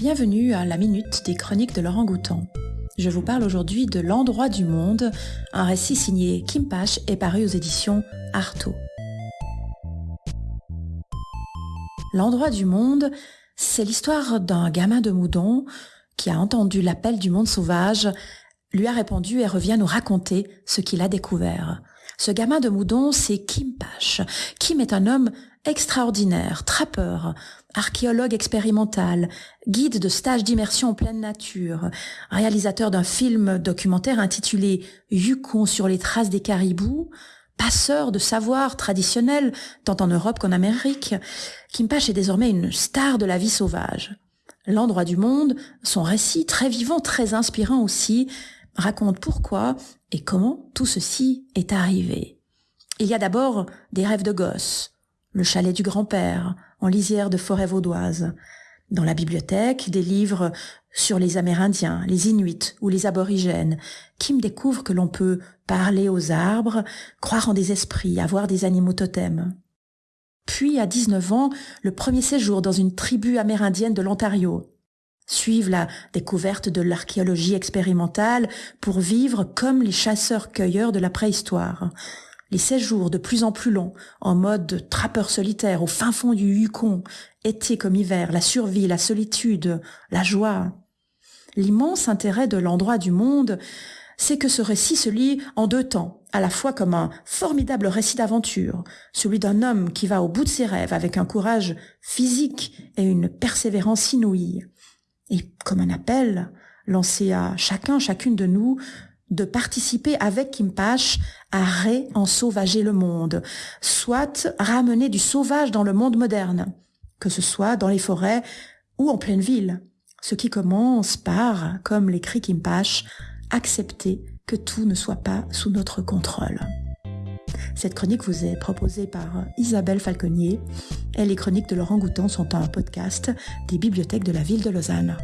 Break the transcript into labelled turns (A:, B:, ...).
A: Bienvenue à la Minute des Chroniques de Laurent Goutan. Je vous parle aujourd'hui de L'endroit du monde, un récit signé Kim Pache et paru aux éditions Artaud. L'endroit du monde, c'est l'histoire d'un gamin de Moudon qui a entendu l'appel du monde sauvage, lui a répondu et revient nous raconter ce qu'il a découvert. Ce gamin de Moudon, c'est Kim Pache. Kim est un homme extraordinaire, trappeur, archéologue expérimental, guide de stage d'immersion en pleine nature, réalisateur d'un film documentaire intitulé Yukon sur les traces des caribous, passeur de savoir traditionnel tant en Europe qu'en Amérique, Kimpache est désormais une star de la vie sauvage. L'endroit du monde, son récit très vivant, très inspirant aussi, raconte pourquoi et comment tout ceci est arrivé. Il y a d'abord des rêves de gosse, le chalet du grand-père, en lisière de forêt vaudoise. Dans la bibliothèque, des livres sur les Amérindiens, les Inuits ou les aborigènes, qui me découvrent que l'on peut parler aux arbres, croire en des esprits, avoir des animaux totems. Puis, à 19 ans, le premier séjour dans une tribu amérindienne de l'Ontario. Suivre la découverte de l'archéologie expérimentale pour vivre comme les chasseurs-cueilleurs de la préhistoire les séjours de plus en plus longs, en mode trappeur solitaire au fin fond du Yukon, été comme hiver, la survie, la solitude, la joie. L'immense intérêt de l'endroit du monde, c'est que ce récit se lit en deux temps, à la fois comme un formidable récit d'aventure, celui d'un homme qui va au bout de ses rêves avec un courage physique et une persévérance inouïe, et comme un appel lancé à chacun, chacune de nous, de participer avec Kimpache à ré-ensauvager le monde, soit ramener du sauvage dans le monde moderne, que ce soit dans les forêts ou en pleine ville, ce qui commence par, comme l'écrit Kimpache, accepter que tout ne soit pas sous notre contrôle. Cette chronique vous est proposée par Isabelle Falconier et les chroniques de Laurent Goutan sont un podcast des bibliothèques de la ville de Lausanne.